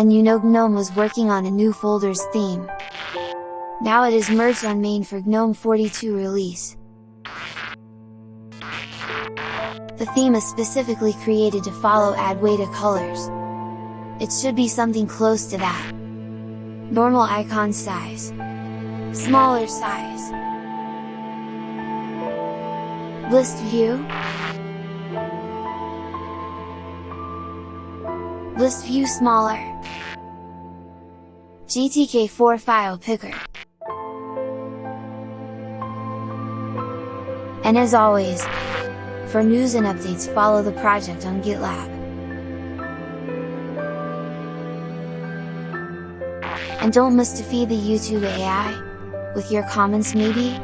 and you know GNOME was working on a new folders theme. Now it is merged on main for GNOME 42 release. The theme is specifically created to follow Adwaita colors. It should be something close to that. Normal icon size. Smaller size. List view List view smaller GTK4 file picker And as always, for news and updates follow the project on GitLab. And don't miss to feed the YouTube AI, with your comments maybe?